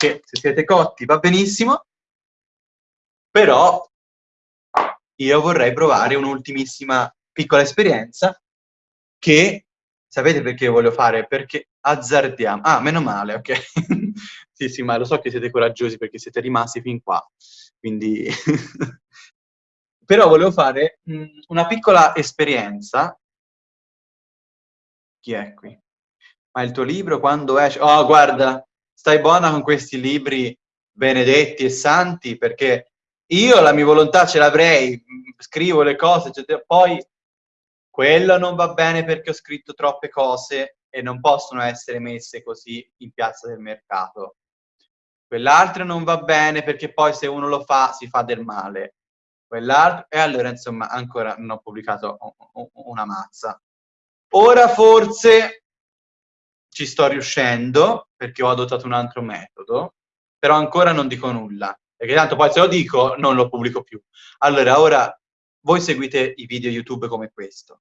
che se siete cotti va benissimo, però io vorrei provare un'ultimissima piccola esperienza che, sapete perché voglio fare? Perché azzardiamo. Ah, meno male, ok. sì, sì, ma lo so che siete coraggiosi perché siete rimasti fin qua, quindi... Però volevo fare mh, una piccola esperienza. Chi è qui? Ma il tuo libro quando esce? Oh, guarda, stai buona con questi libri benedetti e santi perché io la mia volontà ce l'avrei, scrivo le cose, eccetera. poi quello non va bene perché ho scritto troppe cose e non possono essere messe così in piazza del mercato. Quell'altro non va bene perché poi se uno lo fa si fa del male. Quell'altro, e allora insomma ancora non ho pubblicato una mazza. Ora forse ci sto riuscendo perché ho adottato un altro metodo, però ancora non dico nulla, perché tanto poi se lo dico non lo pubblico più. Allora, ora voi seguite i video YouTube come questo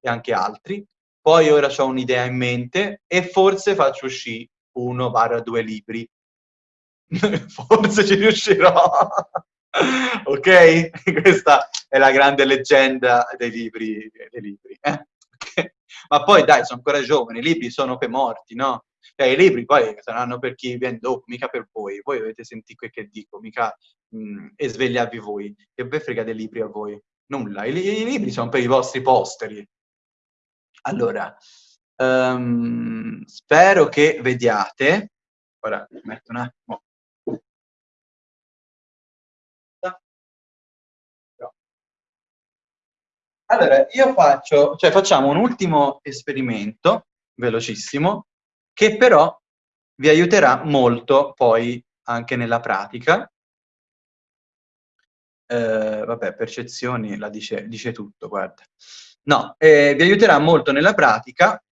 e anche altri, poi ora ho un'idea in mente e forse faccio uscire uno, barra due libri. forse ci riuscirò. ok? Questa è la grande leggenda dei libri. Dei libri eh? Ma poi dai, sono ancora giovani, i libri sono per morti, no? Cioè, i libri poi saranno per chi viene dopo, mica per voi. Voi dovete sentire quel che dico, mica mh, e svegliarvi voi. Che ve frega dei libri a voi? Nulla. I, I, libri sono per i vostri posteri. Allora, um, spero che vediate. Ora metto un attimo. Allora, io faccio, cioè facciamo un ultimo esperimento, velocissimo, che però vi aiuterà molto poi anche nella pratica. Eh, vabbè, percezioni la dice, dice tutto, guarda. No, eh, vi aiuterà molto nella pratica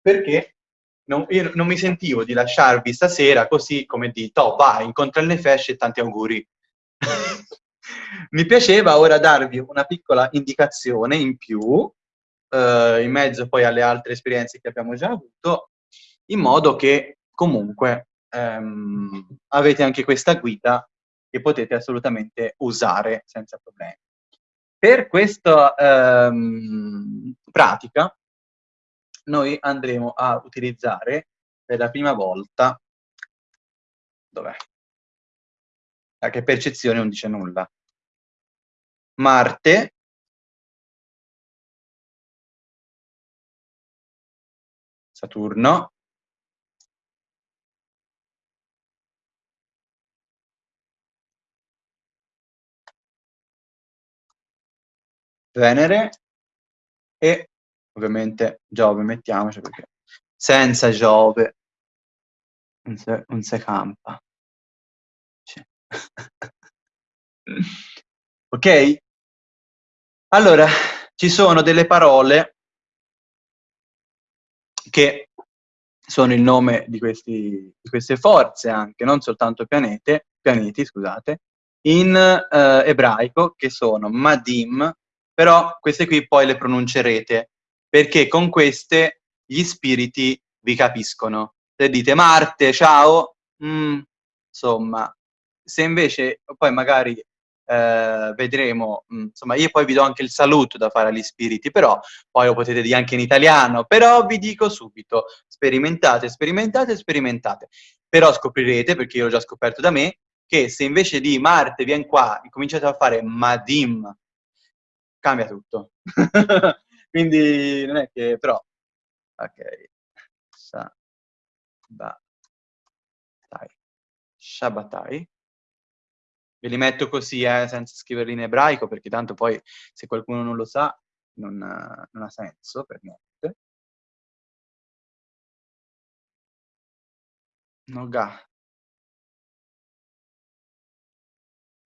perché non, io non mi sentivo di lasciarvi stasera così come di, oh vai, incontra le fesce e tanti auguri. mi piaceva ora darvi una piccola indicazione in più, eh, in mezzo poi alle altre esperienze che abbiamo già avuto, in modo che comunque ehm, avete anche questa guida che potete assolutamente usare senza problemi. Per questa ehm, pratica noi andremo a utilizzare per la prima volta, dov'è? Ah, che percezione non dice nulla. Marte, Saturno, Venere e ovviamente Giove, mettiamoci perché senza Giove non si, non si campa. Ok? Allora, ci sono delle parole che sono il nome di, questi, di queste forze anche, non soltanto pianete, pianeti, scusate, in eh, ebraico che sono Madim, però queste qui poi le pronuncerete, perché con queste gli spiriti vi capiscono. Se dite Marte, ciao, mm, insomma, se invece poi magari eh, vedremo, mm, insomma, io poi vi do anche il saluto da fare agli spiriti, però poi lo potete dire anche in italiano, però vi dico subito, sperimentate, sperimentate, sperimentate. Però scoprirete, perché io l'ho già scoperto da me, che se invece di Marte viene qua cominciate a fare Madim, cambia tutto. Quindi non è che, però, ok, sa, ba, tai, Shabbatai. Ve li metto così, eh, senza scriverli in ebraico, perché tanto poi, se qualcuno non lo sa, non, non ha senso per niente. Noga.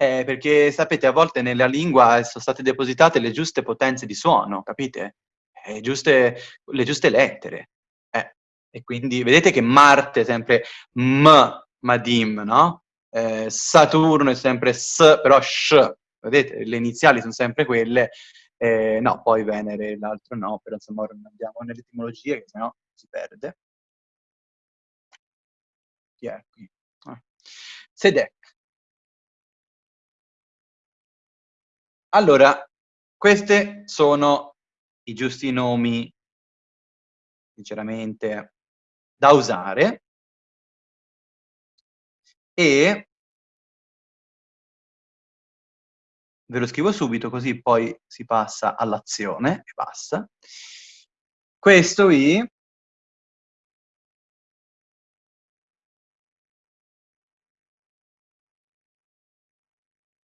Eh, perché sapete, a volte nella lingua sono state depositate le giuste potenze di suono, capite? Eh, giuste, le giuste lettere. Eh, e quindi vedete che Marte è sempre M, Madim, no? Eh, Saturno è sempre S, però Sh, vedete? Le iniziali sono sempre quelle. Eh, no, poi Venere l'altro no, però insomma ora andiamo nell'etimologia, che sennò si perde. Chi è qui? Ah. Sedek. Allora, questi sono i giusti nomi, sinceramente, da usare. E ve lo scrivo subito così poi si passa all'azione e basta. Questo i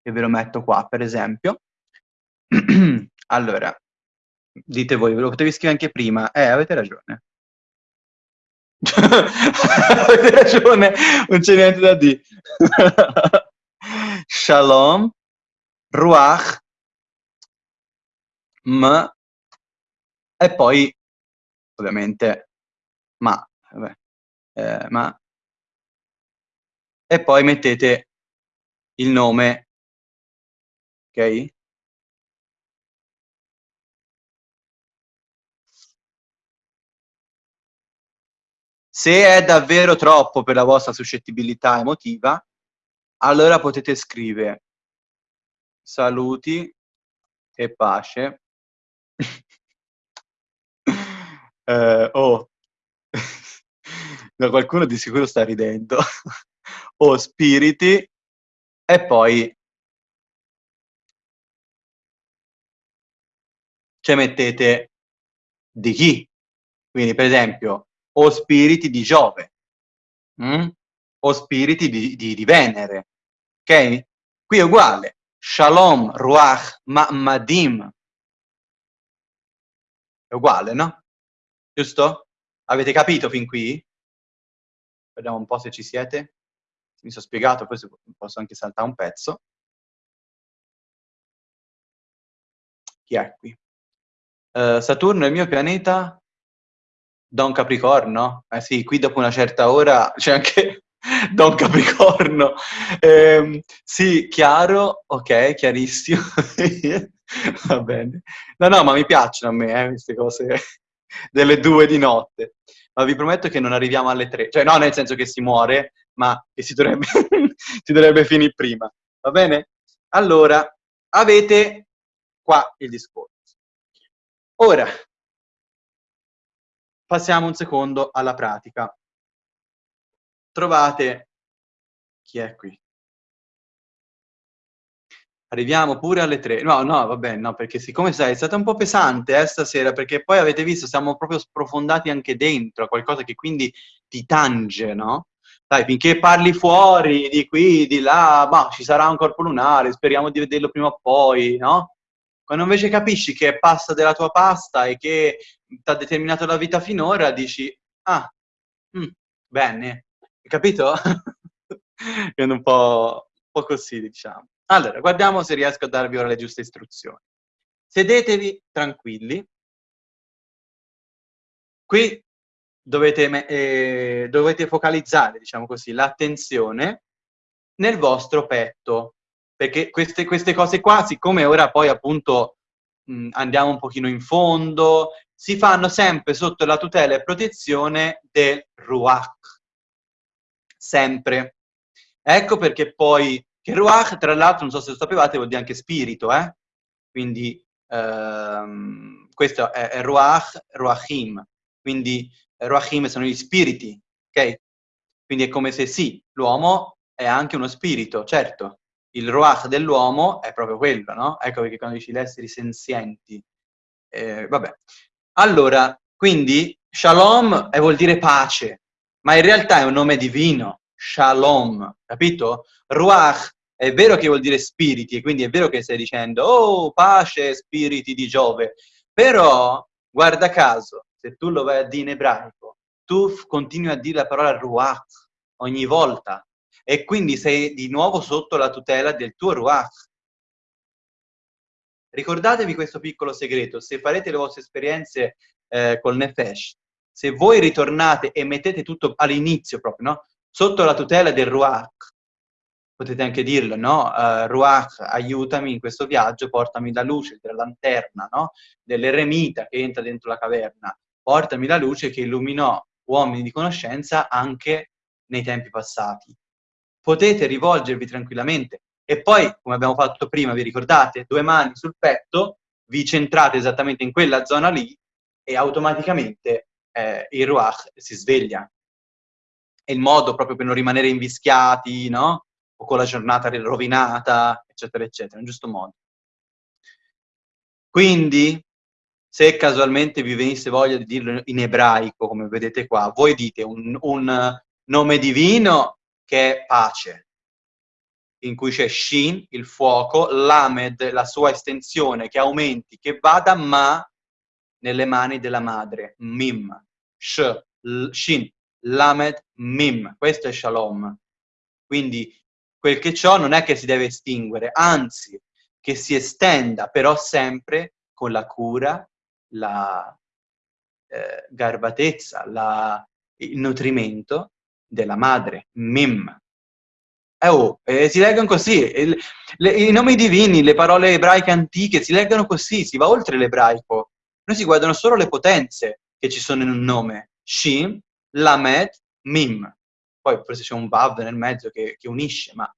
e ve lo metto qua per esempio. allora, dite voi, ve lo potevi scrivere anche prima. Eh, avete ragione. avete ragione, non c'è niente da dire. Shalom, Ruach, M, e poi, ovviamente, Ma. Vabbè, eh, ma. E poi mettete il nome, ok? Se è davvero troppo per la vostra suscettibilità emotiva, allora potete scrivere saluti e pace. eh, oh, no, qualcuno di sicuro sta ridendo. o oh, spiriti e poi ci mettete di chi. Quindi, per esempio, o spiriti di Giove, mm? o spiriti di, di, di, Venere. Ok? Qui è uguale. Shalom, Ruach, Ma'madim. È uguale, no? Giusto? Avete capito fin qui? Vediamo un po' se ci siete. Mi sono spiegato, poi posso anche saltare un pezzo. Chi è qui? Uh, Saturno è il mio pianeta Don Capricorno? Eh sì, qui dopo una certa ora c'è anche Don Capricorno. Eh, sì, chiaro, ok, chiarissimo. Va bene. No, no, ma mi piacciono a me eh, queste cose delle due di notte. Ma vi prometto che non arriviamo alle tre. Cioè, no, nel senso che si muore, ma che si dovrebbe, si dovrebbe finire prima. Va bene? Allora, avete qua il discorso. Ora, Passiamo un secondo alla pratica. Trovate chi è qui? Arriviamo pure alle tre. No, no, vabbè, no, perché siccome sai, è stata un po' pesante eh, stasera, perché poi avete visto, siamo proprio sprofondati anche dentro a qualcosa che quindi ti tange, no? Dai, finché parli fuori, di qui, di là, bah, ci sarà un corpo lunare, speriamo di vederlo prima o poi, no? Quando invece capisci che è pasta della tua pasta e che ti ha determinato la vita finora, dici, ah, mm, bene, capito? Quindi un po', un po' così, diciamo. Allora, guardiamo se riesco a darvi ora le giuste istruzioni. Sedetevi tranquilli. Qui dovete, eh, dovete focalizzare, diciamo così, l'attenzione nel vostro petto, perché queste, queste cose qua, siccome ora poi appunto mh, andiamo un pochino in fondo, si fanno sempre sotto la tutela e protezione del Ruach. Sempre. Ecco perché poi, che Ruach, tra l'altro, non so se lo sapevate, vuol dire anche spirito, eh? Quindi, ehm, questo è, è Ruach, Ruachim. Quindi, Ruachim sono gli spiriti, ok? Quindi è come se sì, l'uomo è anche uno spirito, certo, il ruach dell'uomo è proprio quello, no? Ecco perché quando dici gli esseri senzienti, eh, vabbè. Allora, quindi shalom è, vuol dire pace, ma in realtà è un nome divino, shalom, capito? Ruach è vero che vuol dire spiriti, e quindi è vero che stai dicendo, oh, pace, spiriti di Giove, però, guarda caso, se tu lo vai a dire in ebraico, tu continui a dire la parola ruach ogni volta, e quindi sei di nuovo sotto la tutela del tuo Ruach. Ricordatevi questo piccolo segreto, se farete le vostre esperienze eh, col Nefesh, se voi ritornate e mettete tutto all'inizio proprio, no? sotto la tutela del Ruach, potete anche dirlo, no? Uh, Ruach, aiutami in questo viaggio, portami la luce della lanterna, no? Dell'eremita che entra dentro la caverna, portami la luce che illuminò uomini di conoscenza anche nei tempi passati. Potete rivolgervi tranquillamente e poi, come abbiamo fatto prima, vi ricordate, due mani sul petto, vi centrate esattamente in quella zona lì e automaticamente eh, il Ruach si sveglia. È il modo proprio per non rimanere invischiati, no? O con la giornata rovinata, eccetera, eccetera, un giusto modo. Quindi, se casualmente vi venisse voglia di dirlo in ebraico, come vedete qua, voi dite un, un nome divino che è pace, in cui c'è Shin, il fuoco, Lamed, la sua estensione, che aumenti, che vada, ma nelle mani della madre, Mim, Sh, Shin, Lamed, Mim, questo è Shalom. Quindi quel che ciò non è che si deve estinguere, anzi, che si estenda, però sempre con la cura, la eh, garbatezza, la, il nutrimento della madre, Mim. Eh, oh, eh, si leggono così, il, le, i nomi divini, le parole ebraiche antiche si leggono così, si va oltre l'ebraico. Noi si guardano solo le potenze che ci sono in un nome. Shin, Lamed, Mim. Poi forse c'è un Vav nel mezzo che, che unisce, ma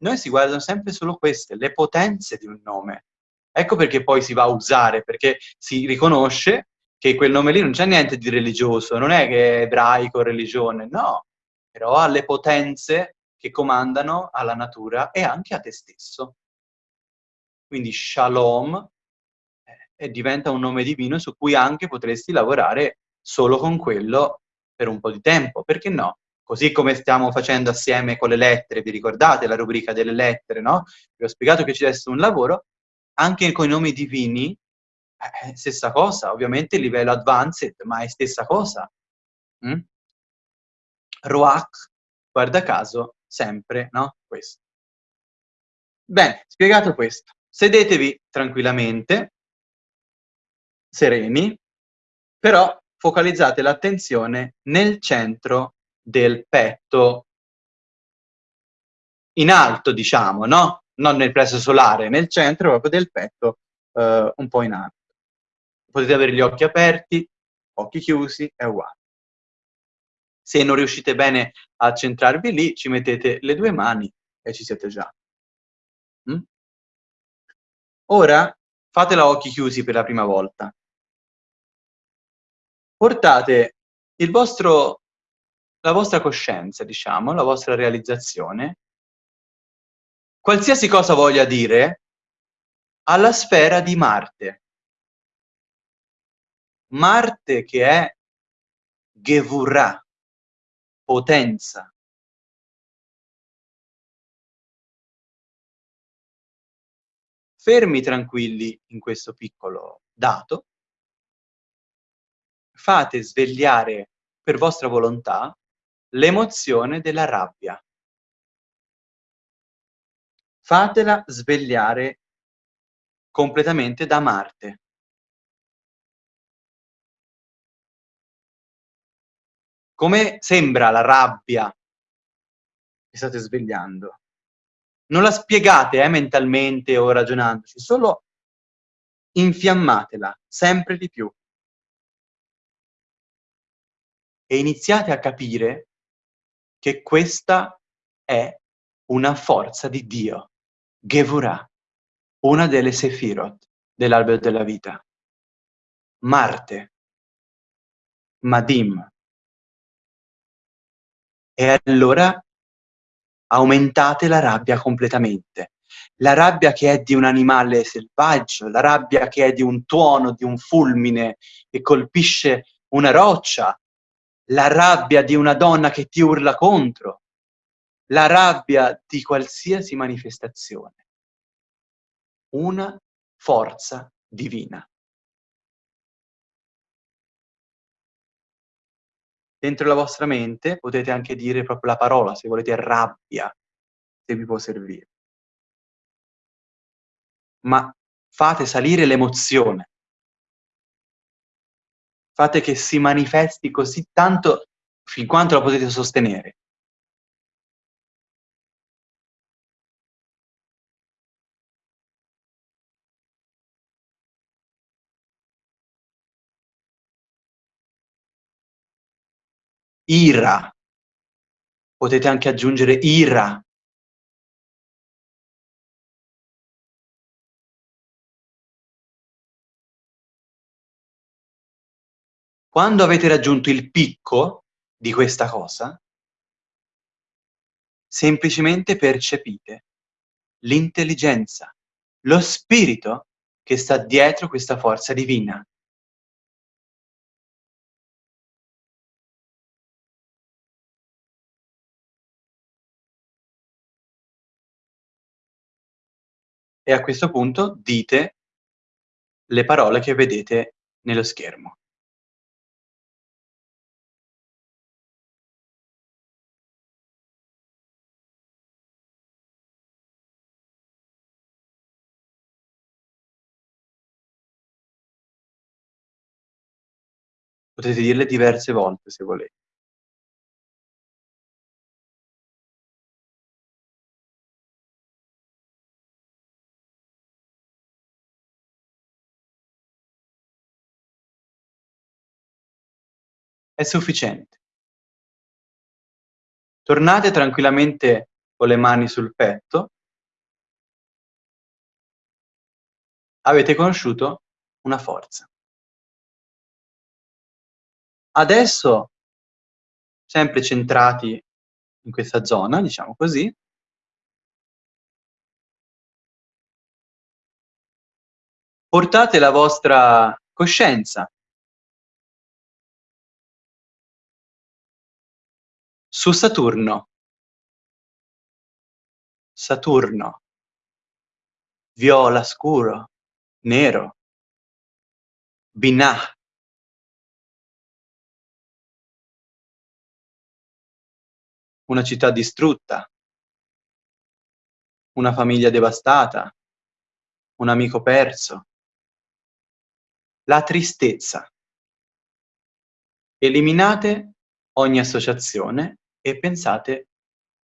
noi si guardano sempre solo queste, le potenze di un nome. Ecco perché poi si va a usare, perché si riconosce che quel nome lì non c'è niente di religioso, non è che è ebraico, religione, no, però ha le potenze che comandano alla natura e anche a te stesso. Quindi Shalom eh, diventa un nome divino su cui anche potresti lavorare solo con quello per un po' di tempo, perché no? Così come stiamo facendo assieme con le lettere, vi ricordate la rubrica delle lettere, no? Vi ho spiegato che ci deve essere un lavoro, anche con i nomi divini, eh, stessa cosa, ovviamente livello advanced, ma è stessa cosa. Mm? Ruach, guarda caso, sempre, no? Questo. Bene, spiegato questo. Sedetevi tranquillamente, sereni, però focalizzate l'attenzione nel centro del petto, in alto, diciamo, no? Non nel plesso solare, nel centro proprio del petto, eh, un po' in alto. Potete avere gli occhi aperti, occhi chiusi, è uguale. Se non riuscite bene a centrarvi lì, ci mettete le due mani e ci siete già. Mm? Ora fatela a occhi chiusi per la prima volta. Portate vostro, la vostra coscienza, diciamo, la vostra realizzazione, qualsiasi cosa voglia dire, alla sfera di Marte. Marte che è Gevurah, potenza fermi tranquilli in questo piccolo dato, fate svegliare per vostra volontà l'emozione della rabbia. Fatela svegliare completamente da Marte. Come sembra la rabbia che state svegliando? Non la spiegate eh, mentalmente o ragionandoci, solo infiammatela sempre di più. E iniziate a capire che questa è una forza di Dio, Gevurah, una delle Sefirot dell'albero della vita. Marte, Madim, e allora aumentate la rabbia completamente. La rabbia che è di un animale selvaggio, la rabbia che è di un tuono, di un fulmine che colpisce una roccia, la rabbia di una donna che ti urla contro, la rabbia di qualsiasi manifestazione. Una forza divina. Dentro la vostra mente potete anche dire proprio la parola, se volete rabbia, se vi può servire. Ma fate salire l'emozione. Fate che si manifesti così tanto fin quanto la potete sostenere. Ira, Potete anche aggiungere ira. Quando avete raggiunto il picco di questa cosa semplicemente percepite l'intelligenza, lo spirito che sta dietro questa forza divina. E a questo punto dite le parole che vedete nello schermo. Potete dirle diverse volte se volete. È sufficiente. Tornate tranquillamente con le mani sul petto. Avete conosciuto una forza. Adesso, sempre centrati in questa zona, diciamo così portate la vostra coscienza su Saturno. Saturno. Viola scuro, nero. Binah. Una città distrutta. Una famiglia devastata. Un amico perso. La tristezza. Eliminate ogni associazione e pensate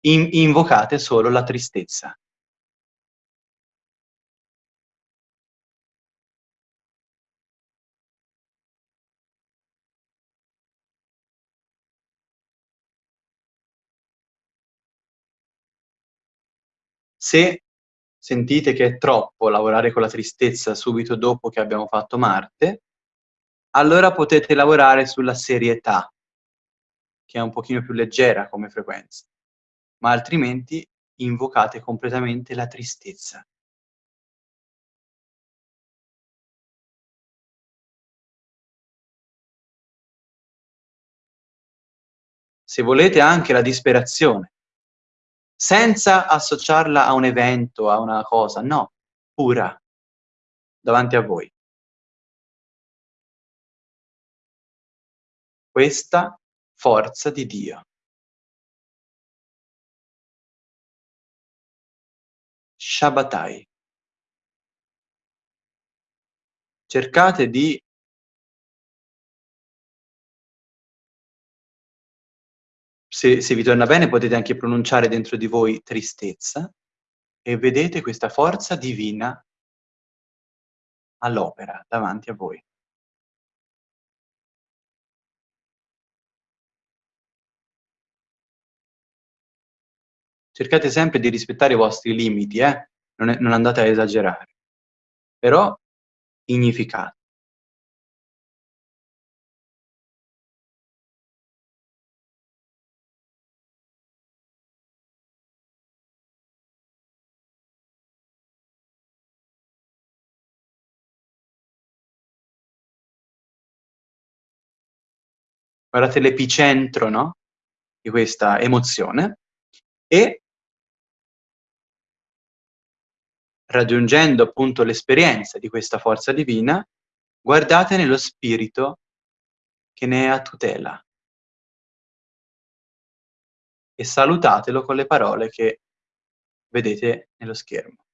in invocate solo la tristezza. Se sentite che è troppo lavorare con la tristezza subito dopo che abbiamo fatto Marte, allora potete lavorare sulla serietà, che è un pochino più leggera come frequenza, ma altrimenti invocate completamente la tristezza. Se volete anche la disperazione senza associarla a un evento, a una cosa, no, pura, davanti a voi. Questa forza di Dio. Shabbatai. Cercate di se, se vi torna bene potete anche pronunciare dentro di voi tristezza e vedete questa forza divina all'opera davanti a voi. Cercate sempre di rispettare i vostri limiti, eh? non, è, non andate a esagerare. Però significate. guardate l'epicentro, no? Di questa emozione e raggiungendo appunto l'esperienza di questa forza divina, guardate nello spirito che ne è a tutela e salutatelo con le parole che vedete nello schermo.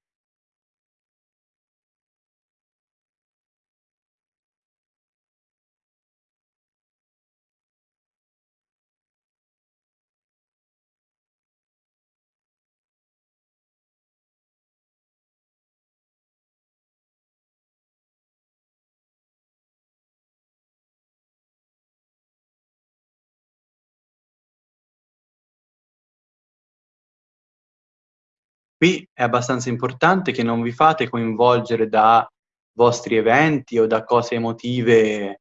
Qui è abbastanza importante che non vi fate coinvolgere da vostri eventi o da cose emotive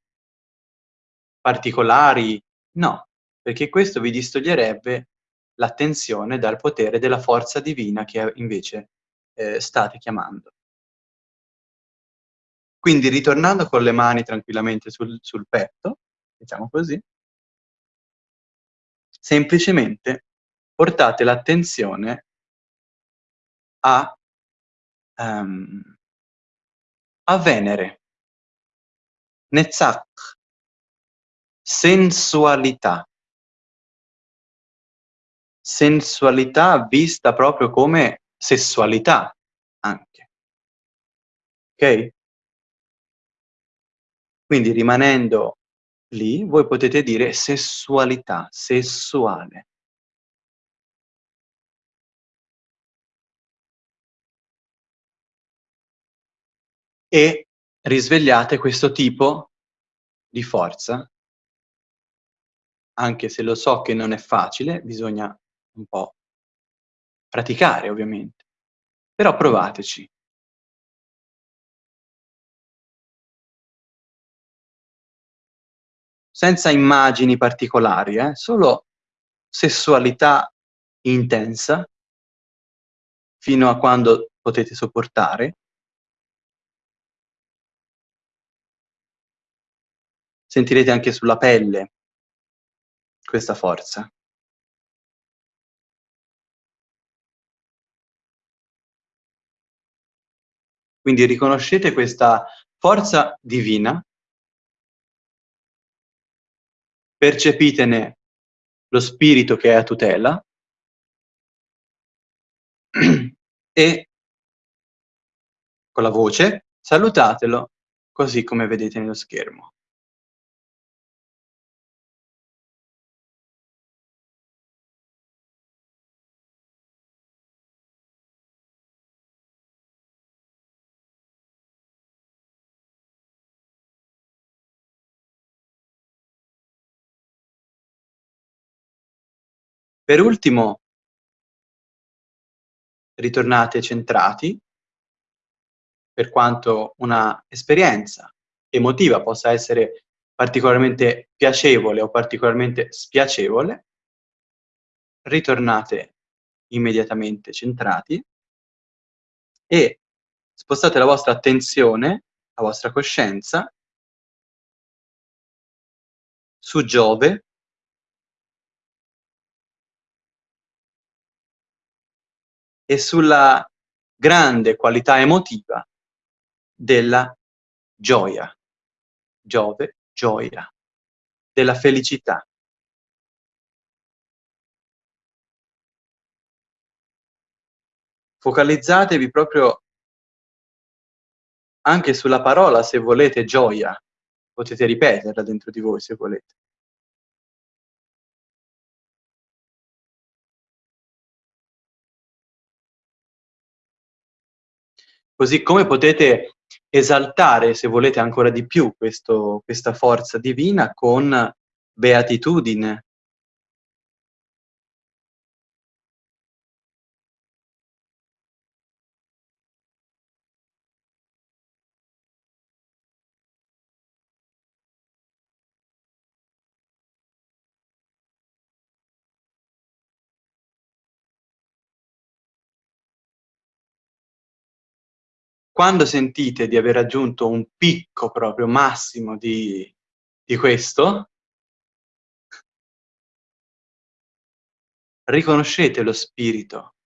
particolari, no, perché questo vi distoglierebbe l'attenzione dal potere della forza divina che invece, ehm, state chiamando. Quindi ritornando con le mani tranquillamente sul sul petto, diciamo così semplicemente portate l'attenzione a ehm, a Venere. Netzach. Sensualità. Sensualità vista proprio come sessualità anche. Okay? Quindi rimanendo lì, voi potete dire sessualità, sessuale. E risvegliate questo tipo di forza anche se lo so che non è facile, bisogna un po' praticare ovviamente, però provateci. Senza immagini particolari, eh, solo sessualità intensa fino a quando potete sopportare. Sentirete anche sulla pelle questa forza. Quindi riconoscete questa forza divina percepitene lo spirito che è a tutela e con la voce salutatelo così come vedete nello schermo. Per ultimo ritornate centrati per quanto una esperienza emotiva possa essere particolarmente piacevole o particolarmente spiacevole ritornate immediatamente centrati e spostate la vostra attenzione, la vostra coscienza su Giove e sulla grande qualità emotiva della gioia. Giove, gioia, della felicità. Focalizzatevi proprio anche sulla parola, se volete, gioia. Potete ripeterla dentro di voi se volete. Così come potete esaltare, se volete ancora di più, questo questa forza divina con beatitudine. Quando sentite di aver raggiunto un picco proprio massimo di di questo riconoscete lo spirito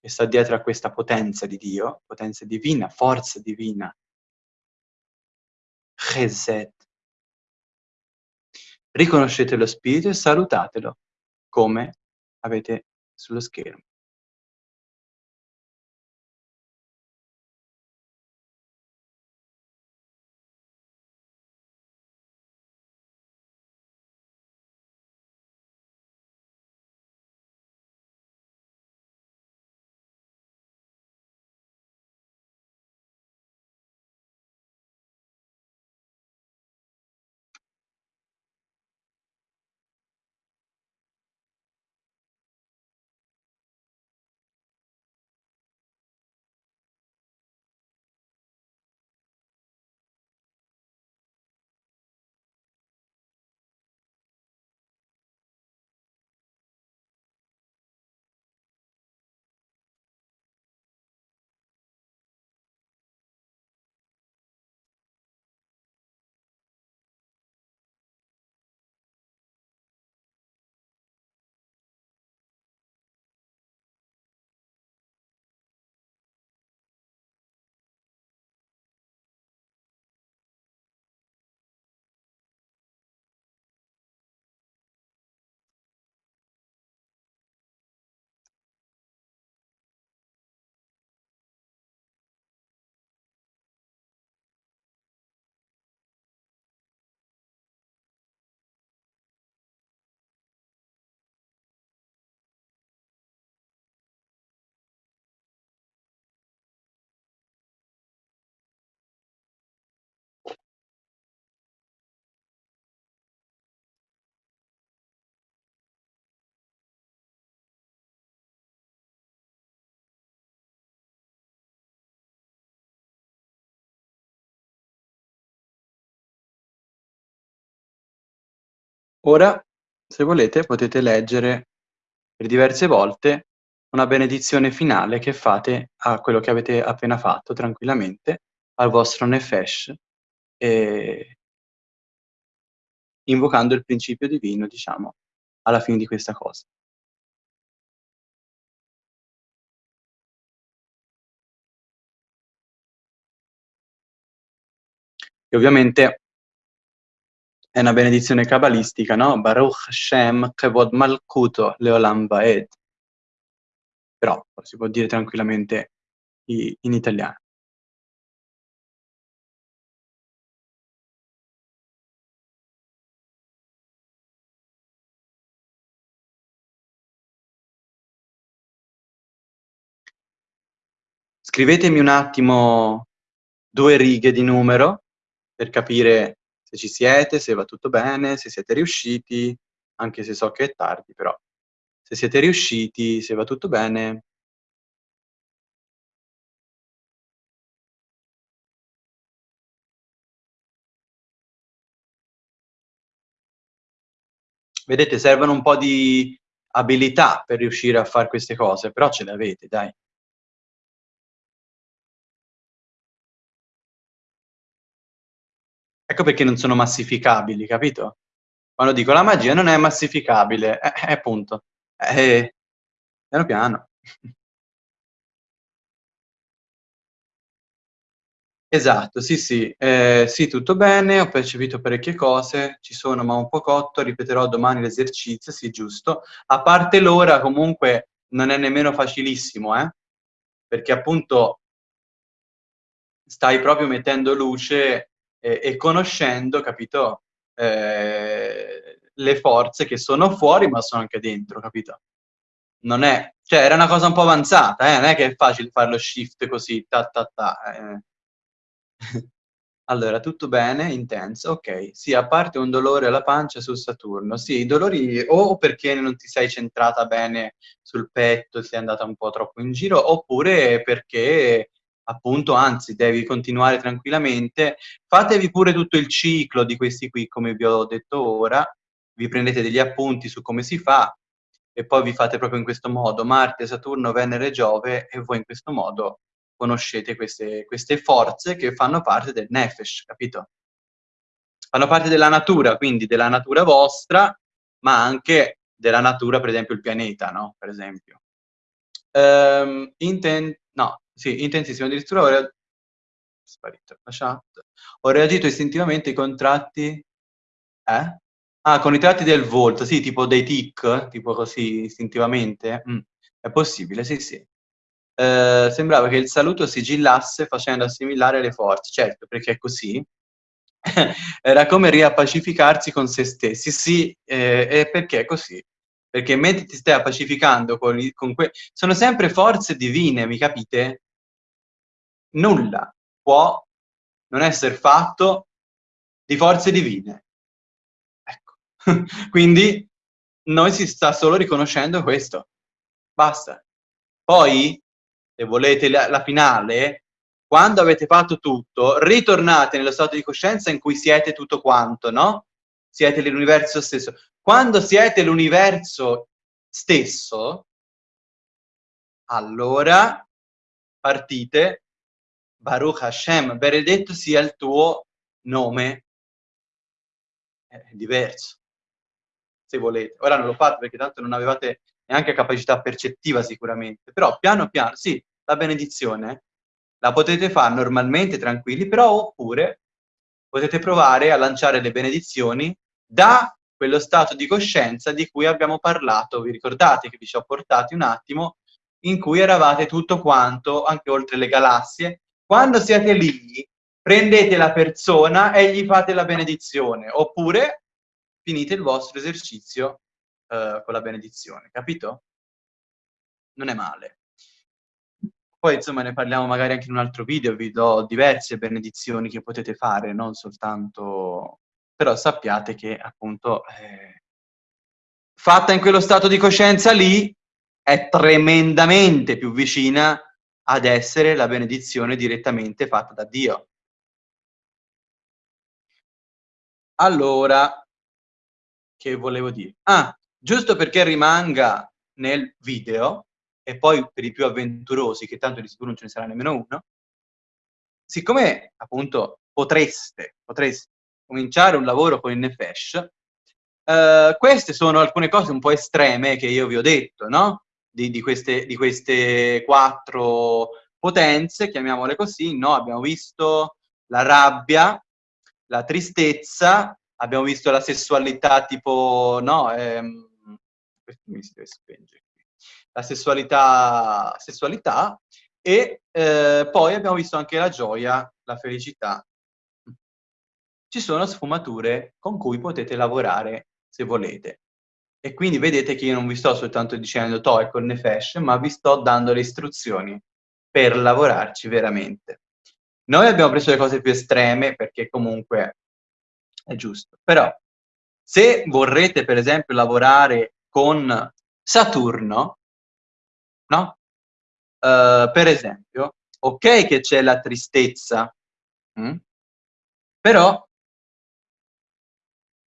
che sta dietro a questa potenza di Dio, potenza divina, forza divina. Chesed. Riconoscete lo spirito e salutatelo come avete sullo schermo. Ora, se volete, potete leggere per diverse volte una benedizione finale che fate a quello che avete appena fatto tranquillamente, al vostro nefesh, ehm invocando il principio divino, diciamo, alla fine di questa cosa. E ovviamente è una benedizione cabalistica, no, Baruch Hashem Kevod Malkuto Leolam Vaed. Però si può dire tranquillamente in italiano. Scrivetemi un attimo 2 righe di numero per capire se ci siete, se va tutto bene, se siete riusciti, anche se so che è tardi, però se siete riusciti, se va tutto bene. Vedete servono un po' di abilità per riuscire a far queste cose, però ce le avete, dai. Ecco perché non sono massificabili, capito? Quando dico la magia non è massificabile, eh, eh, appunto. Eh, piano piano. Esatto, sì, sì. Ehm, sì, tutto bene, ho percepito parecchie cose, ci sono ma un po' cotto, ripeterò domani l'esercizio, sì, giusto. A parte l'ora comunque non è nemmeno facilissimo, eh, perché appunto stai proprio mettendo luce e e conoscendo, capito, ehm, le forze che sono fuori, ma sono anche dentro, capito? Non è cioè era una cosa un po' avanzata, eh, non è che è facile far lo shift così, ta ta ta, eh. Allora, tutto bene, intenso, okay. Sì, a parte un dolore alla pancia su Saturno. Sì, i dolori o perché non ti sei centrata bene sul petto, sei andata un po' troppo in giro, oppure perché appunto anzi devi continuare tranquillamente. Fatevi pure tutto il ciclo di questi qui, come vi ho detto ora, vi prendete degli appunti su come si fa e poi vi fate proprio in questo modo: Marte, Saturno, Venere, Giove e voi in questo modo conoscete queste queste forze che fanno parte del Nefesh, capito? Fanno parte della natura, quindi della natura vostra, ma anche della natura, per esempio il pianeta, no, per esempio. Ehm, inten no, sì, intensissimo, addirittura ho rea sparito la chat. Ho reagito istintivamente ai contratti eh? Ah, con i tratti del volto, sì, tipo dei tic, tipo così istintivamente? Mh, è possibile, sì, sì. Ehm, sembrava che il saluto sigillasse facendo assimilare le forze. Certo, perché è così. Era come riappacificarsi con se stessi. Sì, ehm, e perché è così. Perché mentre ti stai appacificando con con que sono sempre forze divine, mi capite? Nulla può non esser fatto di forze divine. Ecco. Quindi noi si sta solo riconoscendo questo. Basta. Poi se volete la la finale, quando avete fatto tutto, ritornate nello stato di coscienza in cui siete tutto quanto, no, siete l'universo stesso. Quando siete l'universo stesso allora partite, Baruch Hashem, benedetto sia il tuo nome. È diverso. Se volete. Ora non lo fate perché tanto non avevate neanche capacità percettiva sicuramente, però piano piano, sì, la benedizione la potete far normalmente tranquilli, però oppure potete provare a lanciare le benedizioni da quello stato di coscienza di cui abbiamo parlato. Vi ricordate che vi ci ho portati un attimo, in cui eravate tutto quanto, anche oltre le galassie. Quando siete lì, prendete la persona e gli fate la benedizione, oppure finite il vostro esercizio uhm, con la benedizione, capito? Non è male. Poi insomma ne parliamo magari anche in un altro video, vi do diverse benedizioni che potete fare, non soltanto però sappiate che appunto, ehm fatta in quello stato di coscienza lì, è tremendamente più vicina ad essere la benedizione direttamente fatta da Dio. Allora che volevo dire? Ah, giusto perché rimanga nel video, e poi per i più avventurosi, che tanto di sicuro non ce ne sarà nemmeno uno, siccome appunto potreste, potreste cominciare un lavoro con il Nefesh, eh, queste sono alcune cose un po' estreme che io vi ho detto, no? Di, di, queste, di queste quattro potenze, chiamiamole così, no? Abbiamo visto la rabbia, la tristezza, abbiamo visto la sessualità tipo, no? Ehm, mi si deve spengere La sessualità, sessualità e eh, poi abbiamo visto anche la gioia, la felicità. Ci sono sfumature con cui potete lavorare se volete. E quindi vedete che io non vi sto soltanto dicendo to con Nefesh, ma vi sto dando le istruzioni per lavorarci veramente. Noi abbiamo preso le cose più estreme perché comunque è giusto. Però se vorrete per esempio lavorare con Saturno, no? Uh, per esempio, ok che c'è la tristezza, hm? però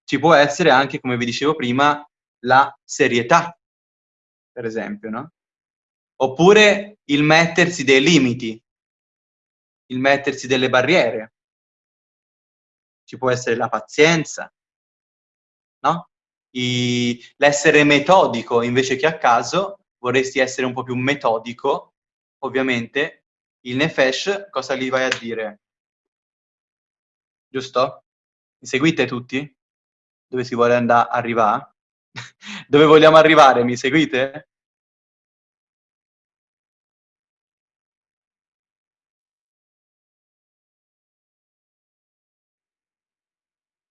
ci può essere anche, come vi dicevo prima, la serietà, per esempio, no? Oppure il mettersi dei limiti, il mettersi delle barriere. Ci può essere la pazienza, no? L'essere metodico invece che a caso, vorresti essere un po' più metodico, ovviamente, il Nefesh cosa gli vai a dire? Giusto? Mi seguite tutti? Dove si vuole andare arrivare? Dove vogliamo arrivare? Mi seguite?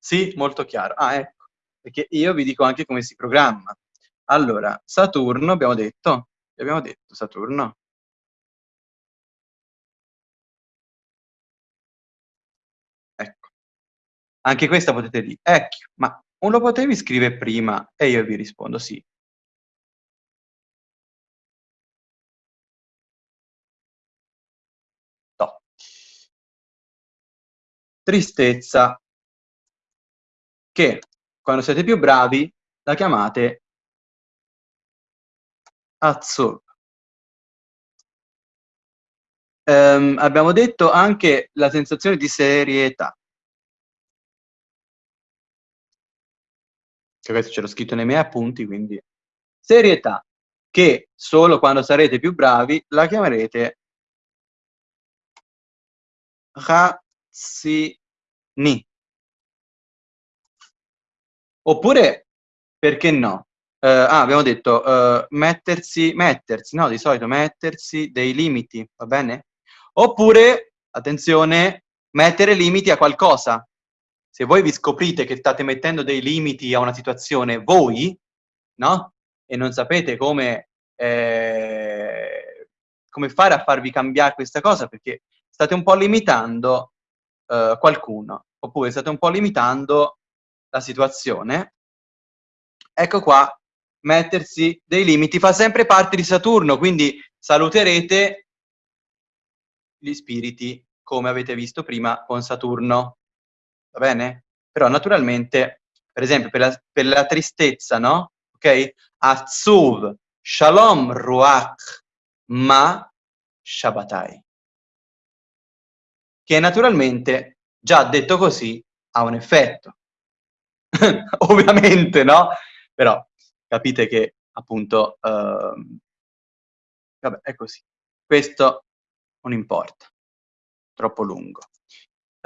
Sì, molto chiaro. Ah, ecco, perché io vi dico anche come si programma. Allora, Saturno, abbiamo detto? Abbiamo detto Saturno? Ecco. Anche questa potete dire, ecco, ma non lo potevi scrivere prima? E io vi rispondo sì. No. Tristezza che quando siete più bravi la chiamate azzurra. Um, abbiamo detto anche la sensazione di serietà. Che questo ce l'ho scritto nei miei appunti, quindi serietà, che solo quando sarete più bravi la chiamerete razzini. Oppure, perché no? Uh, ah, abbiamo detto uh, mettersi, mettersi, no, di solito mettersi dei limiti, va bene? Oppure, attenzione, mettere limiti a qualcosa. Se voi vi scoprite che state mettendo dei limiti a una situazione voi, no? E non sapete come, eh, come fare a farvi cambiare questa cosa, perché state un po' limitando uh, qualcuno, oppure state un po' limitando la situazione, ecco qua, mettersi dei limiti fa sempre parte di Saturno, quindi saluterete gli spiriti come avete visto prima con Saturno, va bene? Però naturalmente, per esempio, per la, per la tristezza, no? Ok? Azuv, Shalom, Ruach, Ma, Shabbatai. Che naturalmente, già detto così, ha un effetto. ovviamente, no? Però capite che appunto, uh, vabbè, è così. Questo non importa, troppo lungo.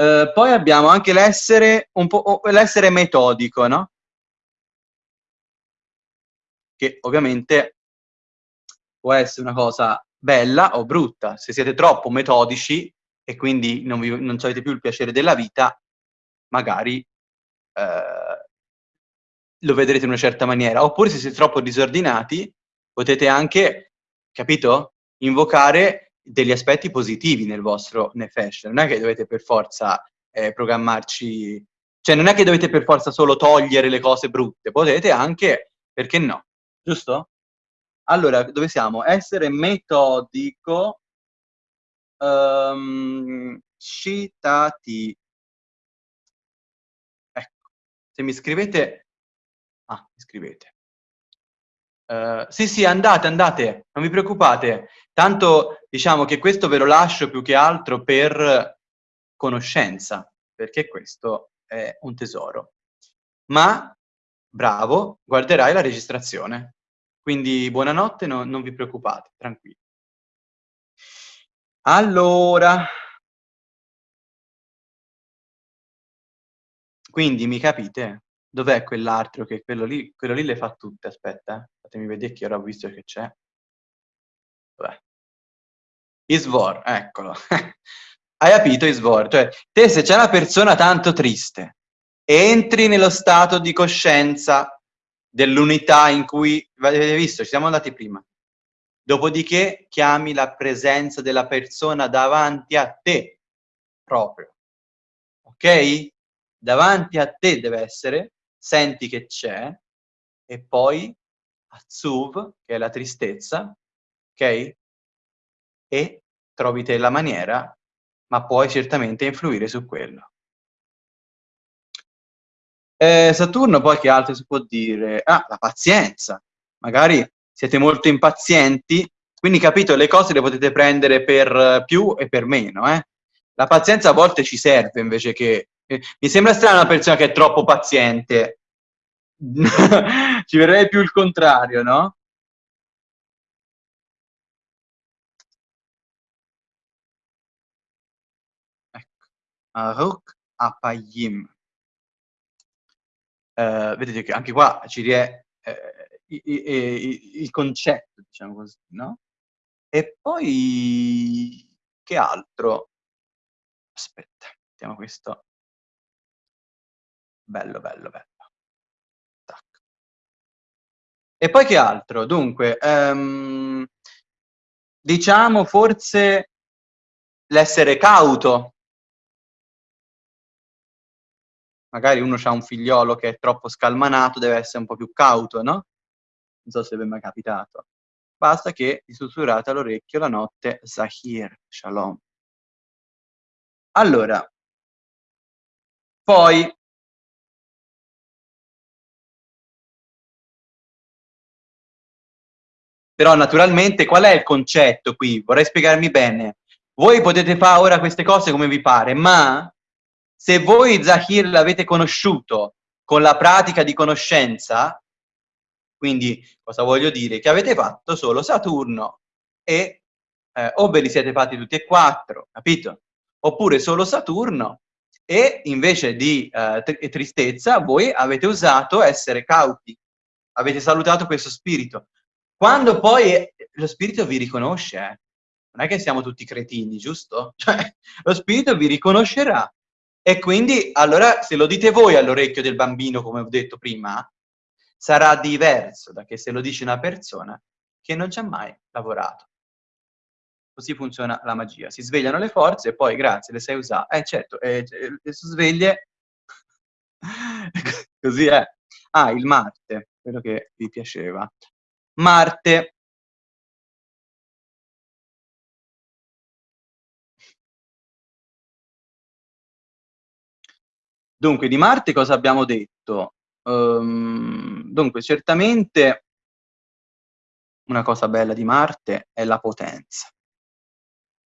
Uh, poi abbiamo anche l'essere l'essere metodico, no? Che ovviamente può essere una cosa bella o brutta. Se siete troppo metodici e quindi non, vi, non avete più il piacere della vita, magari eh, lo vedrete in una certa maniera. Oppure se siete troppo disordinati, potete anche, capito? Invocare degli aspetti positivi nel vostro Nefesh. Non è che dovete per forza eh, programmarci... Cioè, non è che dovete per forza solo togliere le cose brutte, potete anche, perché no? Giusto? Allora, dove siamo? Essere metodico, um, citati. Ecco, se mi scrivete Ah, scrivete. Uh, sì, sì, andate, andate, non vi preoccupate. Tanto diciamo che questo ve lo lascio più che altro per conoscenza, perché questo è un tesoro. Ma, bravo, guarderai la registrazione. Quindi buonanotte, no, non vi preoccupate, tranquilli. Allora... Quindi mi capite? Dov'è quell'altro che quello lì, quello lì le fa tutte, aspetta, eh. fatemi vedere che ora ho visto che c'è. Dov'è? Isvor, eccolo. Hai capito Isvor? Cioè, te se c'è una persona tanto triste, entri nello stato di coscienza dell'unità in cui, avete visto, ci siamo andati prima. Dopodiché chiami la presenza della persona davanti a te, proprio. Ok? Davanti a te deve essere, senti che c'è, e poi Azzuv, che è la tristezza, ok? E trovi te la maniera, ma puoi certamente influire su quello. Eh, Saturno poi che altro si può dire? Ah, la pazienza. Magari siete molto impazienti, quindi capito, le cose le potete prendere per più e per meno, eh? La pazienza a volte ci serve invece che... Eh, mi sembra strana una persona che è troppo paziente, ci verrebbe più il contrario, no? Ecco, Aruk Apayim. Uh, vedete che anche qua ci rie eh, il concetto, diciamo così, no? E poi che altro? Aspetta, mettiamo questo. Bello, bello, bello. E poi che altro? Dunque, um, diciamo forse l'essere cauto. Magari uno ha un figliolo che è troppo scalmanato, deve essere un po' più cauto, no? Non so se vi è mai capitato. Basta che gli sussurrate all'orecchio la notte Zahir, Shalom. Allora, poi Però naturalmente qual è il concetto qui? Vorrei spiegarmi bene. Voi potete fare ora queste cose come vi pare, ma se voi Zahir l'avete conosciuto con la pratica di conoscenza, quindi cosa voglio dire? Che avete fatto solo Saturno e eh, o ve li siete fatti tutti e quattro, capito? Oppure solo Saturno e invece di eh, tristezza voi avete usato essere cauti, avete salutato questo spirito. Quando poi lo spirito vi riconosce, eh, non è che siamo tutti cretini, giusto? Cioè, lo spirito vi riconoscerà. E quindi, allora, se lo dite voi all'orecchio del bambino, come ho detto prima, sarà diverso da che se lo dice una persona che non ci ha mai lavorato. Così funziona la magia. Si svegliano le forze e poi, grazie, le sai usare. Eh, certo, eh, le sveglie... Così è. Ah, il Marte, quello che vi piaceva. Marte Dunque, di Marte cosa abbiamo detto? Um, dunque, certamente una cosa bella di Marte è la potenza.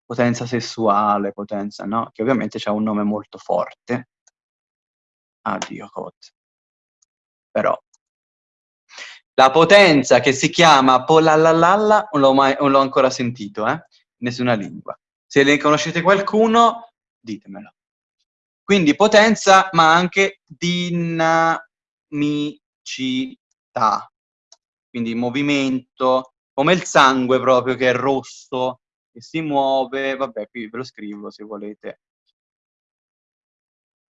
Potenza sessuale, potenza, no? Che ovviamente ha un nome molto forte. Addio, Cod. Però la potenza che si chiama Polallalalla non l'ho ancora sentito, eh? Nessuna lingua. Se ne conoscete qualcuno, ditemelo. Quindi potenza, ma anche dinamicità. Quindi movimento, come il sangue proprio che è rosso, che si muove. Vabbè, qui ve lo scrivo se volete.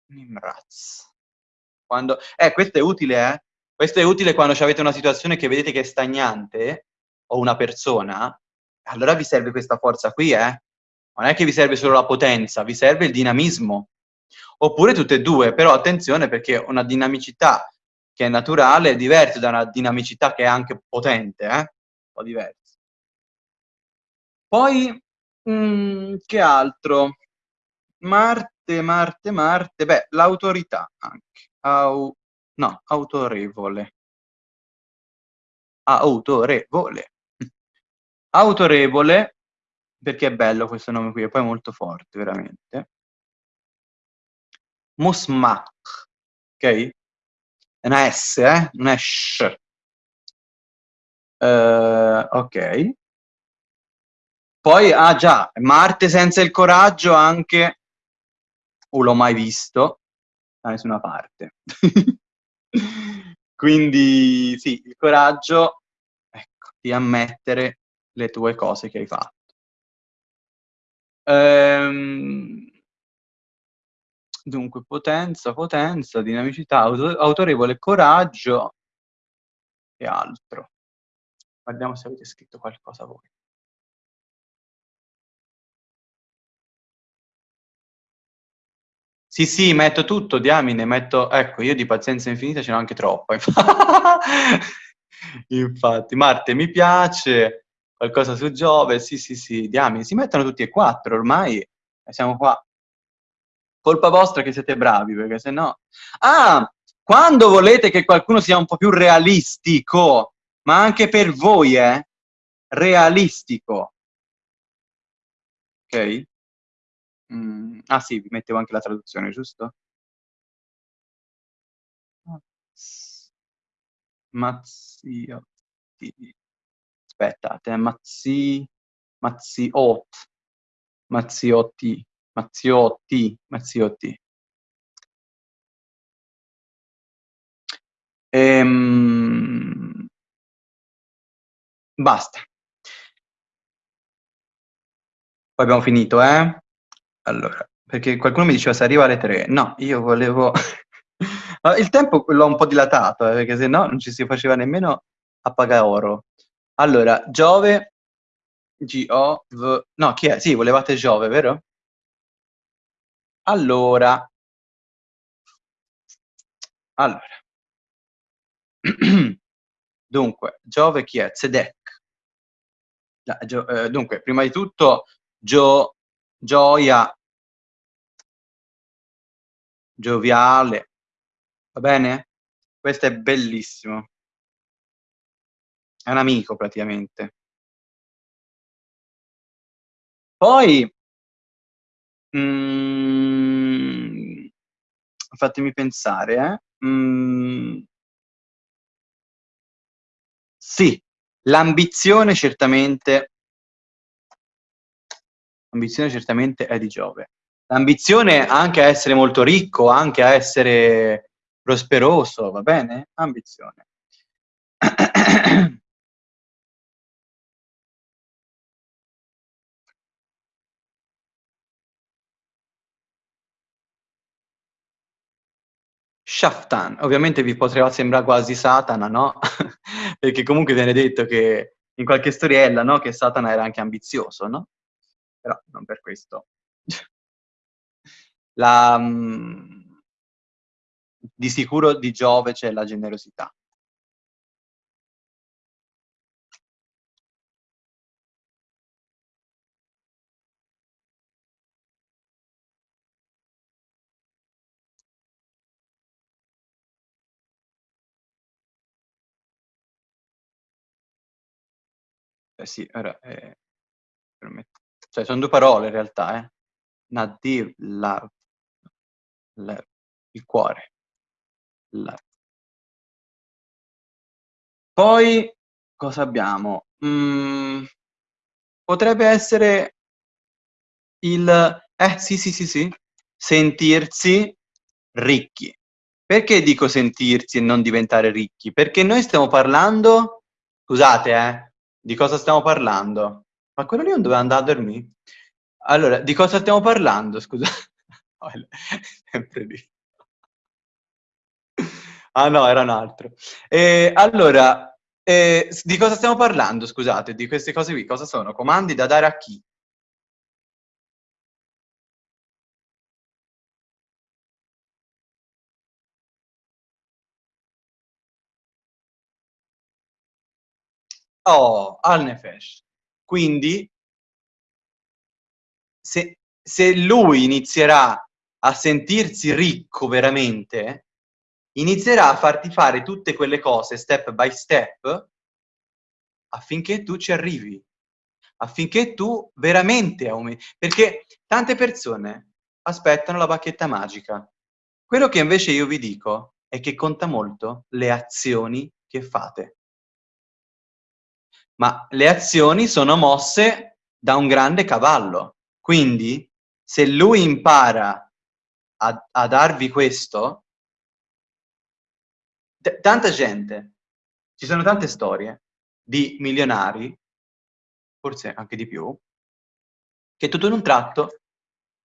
Nimraz. Quando... Eh, questo è utile, eh? Questo è utile quando avete una situazione che vedete che è stagnante, o una persona, allora vi serve questa forza qui, eh? Non è che vi serve solo la potenza, vi serve il dinamismo. Oppure tutte e due, però attenzione perché una dinamicità che è naturale è diversa da una dinamicità che è anche potente, eh? Un po' diversa. Poi, mh, mm, che altro? Marte, Marte, Marte, beh, l'autorità anche. Au no, autorevole. autorevole. Autorevole, perché è bello questo nome qui, e poi è molto forte, veramente. Musmach, ok? È una S, eh? Una sh. Uh, ok. Poi, ah già, Marte senza il coraggio anche, o l'ho mai visto, da nessuna parte. Quindi sì, il coraggio, ecco, di ammettere le tue cose che hai fatto. Ehm, dunque, potenza, potenza, dinamicità, auto autorevole coraggio e altro. Guardiamo se avete scritto qualcosa voi. Sì, sì, metto tutto, diamine, metto... Ecco, io di pazienza infinita ce n'ho anche troppa. Infatti, Marte mi piace, qualcosa su Giove, sì, sì, sì, diamine, si mettono tutti e quattro, ormai siamo qua. Colpa vostra che siete bravi, perché se no... Ah, quando volete che qualcuno sia un po' più realistico, ma anche per voi, eh? Realistico. Ok? Mm, ah sì, vi mettevo anche la traduzione, giusto? Mazziotti. Aspettate, Mazzi... Mazziot. Mazziotti. Mazziotti. Mazziotti. Ehm... Basta. Poi abbiamo finito, eh? Allora, perché qualcuno mi diceva se arriva alle 3. No, io volevo... il tempo l'ho un po' dilatato, eh, perché se no non ci si faceva nemmeno a pagare oro. Allora, Giove, G-O-V... No, chi è? Sì, volevate Giove, vero? Allora... Allora. Dunque, Giove chi è? Zedek. Eh, dunque, prima di tutto, Gio gioia, gioviale, va bene? Questo è bellissimo. È un amico praticamente. Poi, mm, fatemi pensare, eh? Mm, sì, l'ambizione certamente L'ambizione certamente è di Giove. L'ambizione anche a essere molto ricco, anche a essere prosperoso, va bene? Ambizione. Shaftan, ovviamente vi potrà sembrare quasi Satana, no? Perché comunque viene detto che in qualche storiella, no? Che Satana era anche ambizioso, no? Però non per questo. La, mh, di sicuro di Giove c'è la generosità. Eh sì, ora, eh, permetto. Cioè, sono due parole in realtà, eh. Nadir, love, love, il cuore. Love. Poi, cosa abbiamo? Mm, potrebbe essere il... Eh, sì, sì, sì, sì. Sentirsi ricchi. Perché dico sentirsi e non diventare ricchi? Perché noi stiamo parlando... Scusate, eh. Di cosa stiamo parlando? Ma quello lì non doveva andare a dormire? Allora, di cosa stiamo parlando, scusa? Sempre lì. Ah no, era un altro. E, allora, eh, di cosa stiamo parlando, scusate, di queste cose qui? Cosa sono? Comandi da dare a chi? Oh, al nefesh. Quindi, se, se lui inizierà a sentirsi ricco veramente, inizierà a farti fare tutte quelle cose step by step affinché tu ci arrivi, affinché tu veramente aumenti. Perché tante persone aspettano la bacchetta magica. Quello che invece io vi dico è che conta molto le azioni che fate. Ma le azioni sono mosse da un grande cavallo. Quindi, se lui impara a, a darvi questo, tanta gente, ci sono tante storie di milionari, forse anche di più, che tutto in un tratto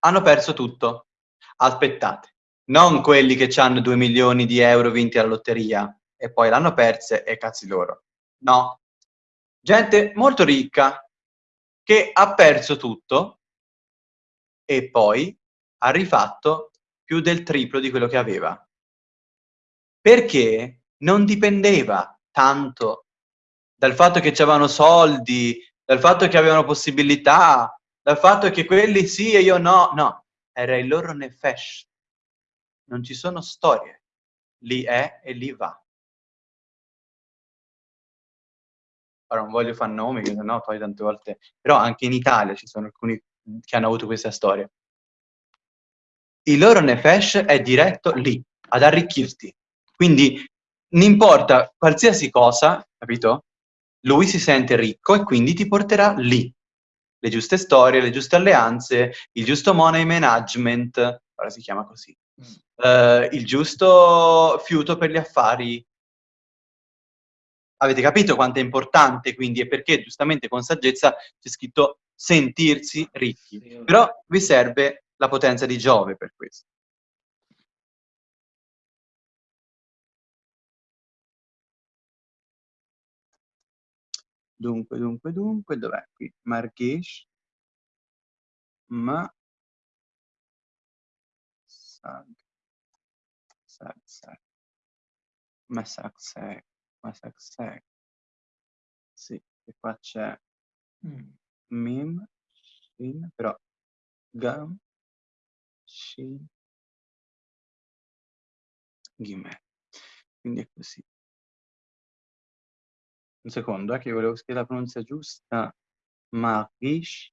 hanno perso tutto. Aspettate, non quelli che hanno 2 milioni di euro vinti alla lotteria e poi l'hanno perse e cazzi loro. No. Gente molto ricca che ha perso tutto e poi ha rifatto più del triplo di quello che aveva. Perché non dipendeva tanto dal fatto che avevano soldi, dal fatto che avevano possibilità, dal fatto che quelli sì e io no, no, era il loro nefesh. Non ci sono storie, lì è e lì va. Ora non voglio fare nomi, che sennò poi tante volte... Però anche in Italia ci sono alcuni che hanno avuto questa storia. Il loro nefesh è diretto lì, ad arricchirti. Quindi, non importa qualsiasi cosa, capito? Lui si sente ricco e quindi ti porterà lì. Le giuste storie, le giuste alleanze, il giusto money management, ora si chiama così, mm. uh, il giusto fiuto per gli affari, Avete capito quanto è importante quindi e perché giustamente con saggezza c'è scritto sentirsi ricchi. Però vi serve la potenza di Giove per questo. Dunque, dunque, dunque, dov'è qui? Margesh. Ma. Sag. Sag, sag. Ma sag, sag. Masaksek. Sì, e qua c'è mm. Mim, Shin, però Gam, Shin, Gimel. Quindi è così. Un secondo, eh, che volevo scrivere la pronuncia giusta. Magish,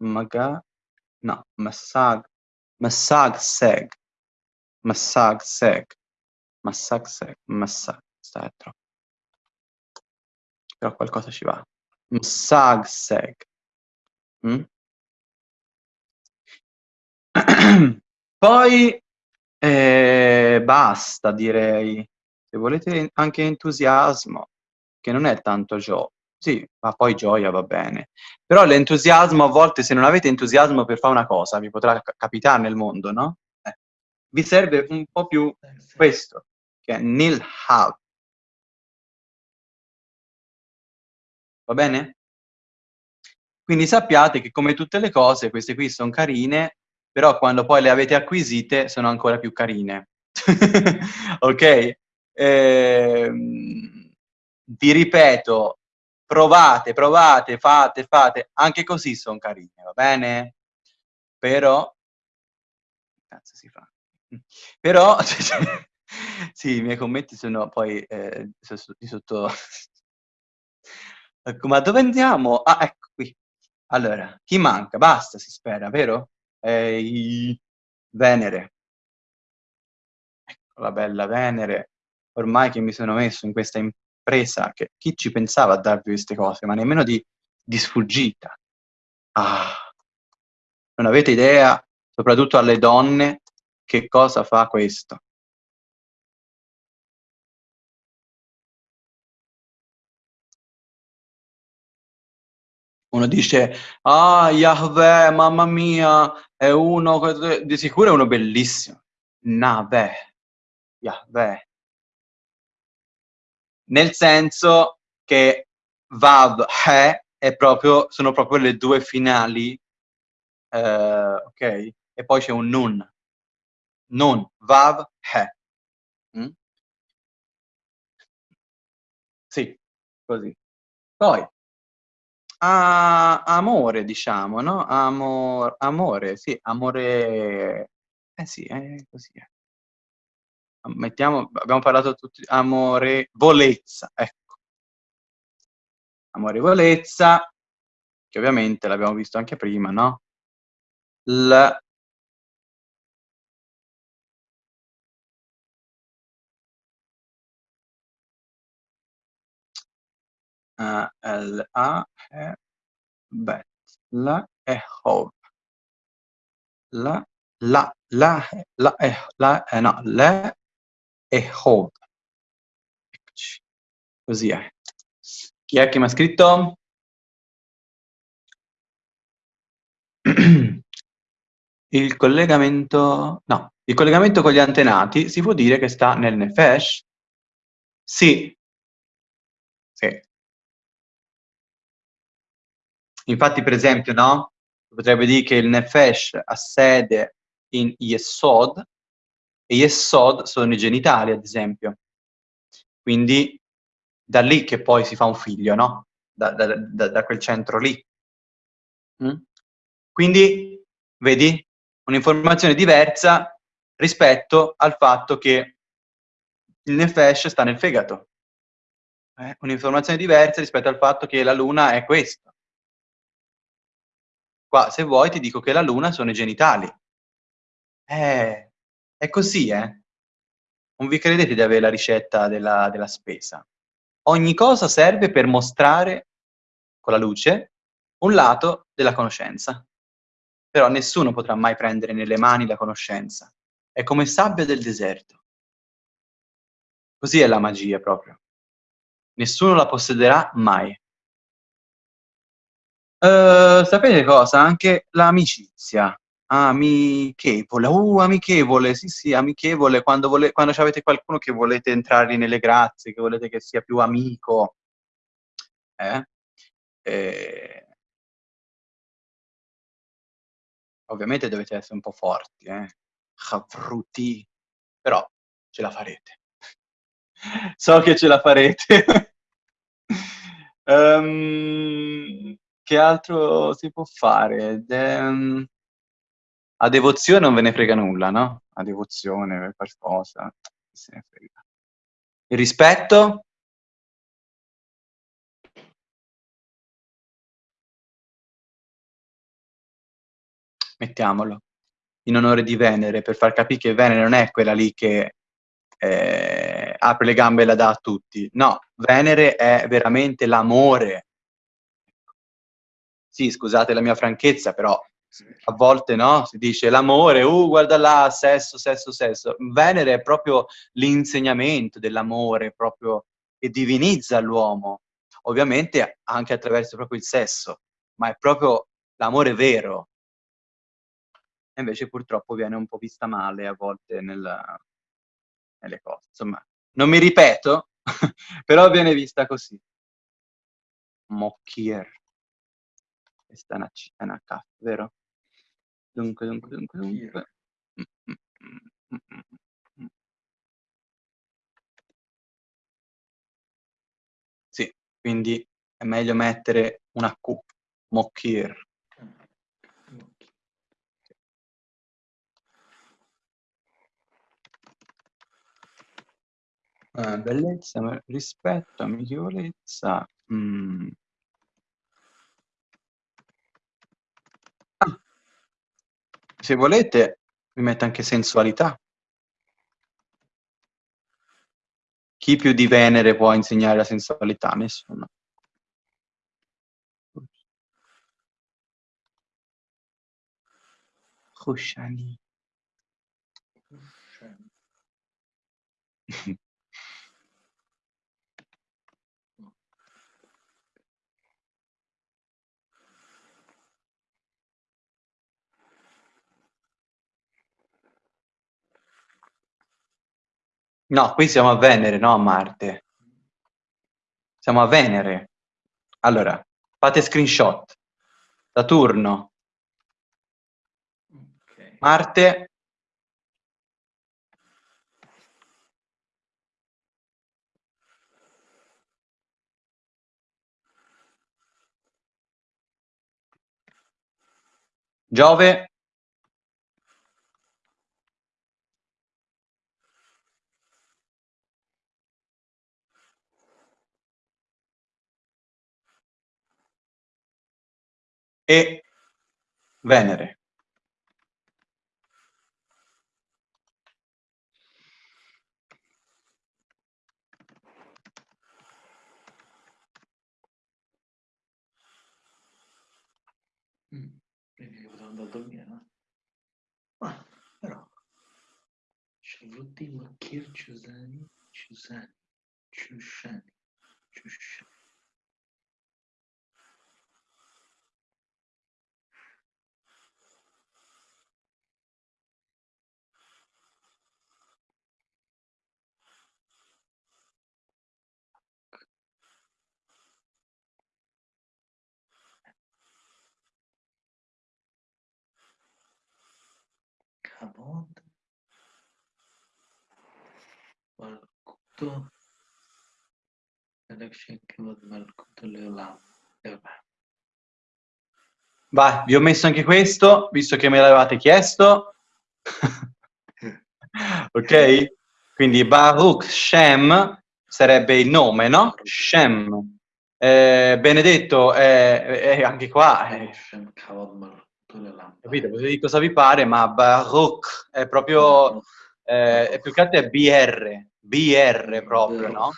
Maga, no, Massag, Massag Seg, Massag Seg, Massag Seg, Massag troppo. Però qualcosa ci va. Msagseg. Mm? Poi eh, basta, direi. Se volete anche entusiasmo, che non è tanto gioia. Sì, ma poi gioia va bene. Però l'entusiasmo a volte, se non avete entusiasmo per fare una cosa, vi potrà capitare nel mondo, no? Eh. Vi serve un po' più questo, che è nil have. Va bene? Quindi sappiate che come tutte le cose, queste qui sono carine, però quando poi le avete acquisite sono ancora più carine. ok? Ehm, vi ripeto, provate, provate, fate, fate, anche così sono carine, va bene? Però, cazzo si fa? Però, sì, i miei commenti sono poi eh, di sotto Ecco, ma dove andiamo? Ah, ecco qui. Allora, chi manca? Basta, si spera, vero? Ehi, Venere. Ecco la bella Venere. Ormai che mi sono messo in questa impresa, che chi ci pensava a darvi queste cose, ma nemmeno di, di sfuggita. Ah, non avete idea, soprattutto alle donne, che cosa fa questo. Uno dice, ah, Yahweh, mamma mia, è uno, di sicuro è uno bellissimo. Nave, Yahweh. Nel senso che Vav, He, proprio, sono proprio le due finali, eh, ok? E poi c'è un Nun. Nun, Vav, He. Mm? Sì, così. Poi, a amore diciamo, no, amor amore, sì, amore eh sì, è così è. Mettiamo abbiamo parlato tutti amorevolezza, ecco. amorevolezza, che ovviamente l'abbiamo visto anche prima, no? L Uh, L A E bet la e hov la la la la e la eh, no le e hov eccoci così è chi è che mi ha scritto? il collegamento no il collegamento con gli antenati si può dire che sta nel nefesh? Sì. Sì. Infatti, per esempio, no? Potrebbe dire che il Nefesh ha sede in Yesod, e Yesod sono i genitali, ad esempio. Quindi da lì che poi si fa un figlio, no? Da, da, da, da quel centro lì. Mm? Quindi, vedi, un'informazione diversa rispetto al fatto che il Nefesh sta nel fegato. Eh? Un'informazione diversa rispetto al fatto che la luna è questo. Qua, se vuoi, ti dico che la luna sono i genitali. Eh, è così, eh. Non vi credete di avere la ricetta della, della spesa. Ogni cosa serve per mostrare, con la luce, un lato della conoscenza. Però nessuno potrà mai prendere nelle mani la conoscenza. È come sabbia del deserto. Così è la magia proprio. Nessuno la possederà mai. Uh, sapete cosa? Anche l'amicizia. Amichevole, uh, amichevole, sì, sì, amichevole, quando, vole quando avete qualcuno che volete entrargli nelle grazie, che volete che sia più amico. Eh? E... Ovviamente dovete essere un po' forti, eh? Chavruti, però ce la farete. so che ce la farete. um, che altro si può fare? De... Mhmm, a devozione non ve ne frega nulla, no? A devozione per qualcosa, se ne frega. Il rispetto? Mettiamolo. In onore di Venere, per far capire che Venere non è quella lì che eh, apre le gambe e la dà a tutti. No, Venere è veramente l'amore sì, scusate la mia franchezza, però a volte no, si dice l'amore, uh, guarda là, sesso, sesso, sesso. Venere è proprio l'insegnamento dell'amore, proprio che divinizza l'uomo, ovviamente anche attraverso proprio il sesso, ma è proprio l'amore vero. E invece purtroppo viene un po' vista male a volte nella, nelle cose. Insomma, non mi ripeto, però viene vista così. Mocchier. Questa è una C, è una K, vero? Dunque, dunque, dunque, dunque. Sì, quindi è meglio mettere una Q, Mokir. Uh, bellezza, rispetto, amichevolezza. Mm. Se volete, vi metto anche sensualità. Chi più di Venere può insegnare la sensualità? Nessuno. Cusciani. No, qui siamo a Venere, no a Marte. Siamo a Venere. Allora, fate screenshot. Saturno. Marte. Giove. E Venere. Mm. Quindi potrò andare a dormire? Ma però Shavruddin Makir Chushani Leolam Vai, vi ho messo anche questo, visto che me l'avevate chiesto. ok? Quindi Baruch Shem sarebbe il nome, no? Shem. Eh, benedetto, è, è anche qua, Leolam capito? Potete dire cosa vi pare, ma Baruch è proprio, eh, è più che altro è BR, BR proprio, no?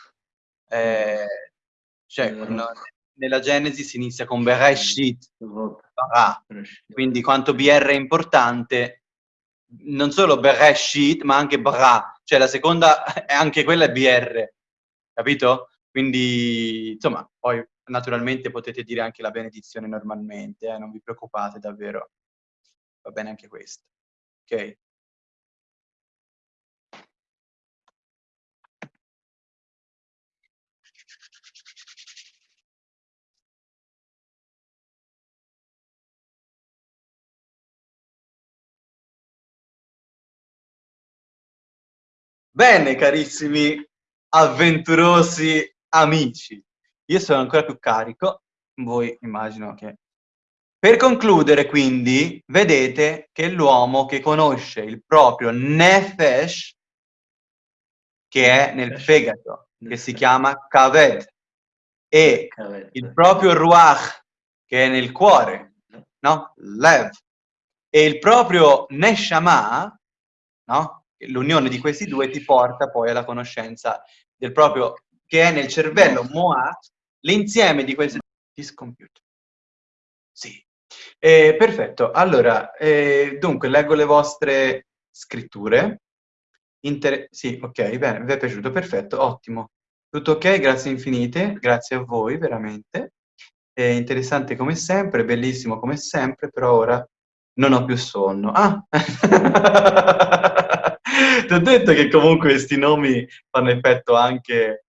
Eh, cioè, quando- nella Genesi si inizia con Bereshit, Bara. Quindi quanto BR è importante, non solo Bereshit, ma anche Bra, cioè la seconda, è anche quella è BR, capito? Quindi, insomma, poi naturalmente potete dire anche la benedizione normalmente, eh, non vi preoccupate davvero, va bene anche questo, ok? Bene, carissimi avventurosi amici, io sono ancora più carico, voi immagino che... Per concludere, quindi, vedete che l'uomo che conosce il proprio nefesh, che è nel fegato, che si chiama kaved, e il proprio ruach, che è nel cuore, no? Lev, e il proprio neshama, no? L'unione di questi due ti porta poi alla conoscenza del proprio, che è nel cervello moat, l'insieme di queste... Discomputer. Sì. Eh, perfetto, allora, eh, dunque, leggo le vostre scritture. Inter- sì, ok, bene, vi è piaciuto, perfetto, ottimo. Tutto ok, grazie infinite, grazie a voi, veramente. È interessante come sempre, bellissimo come sempre, però ora non ho più sonno. Ah! Ti ho detto che comunque questi nomi fanno effetto anche,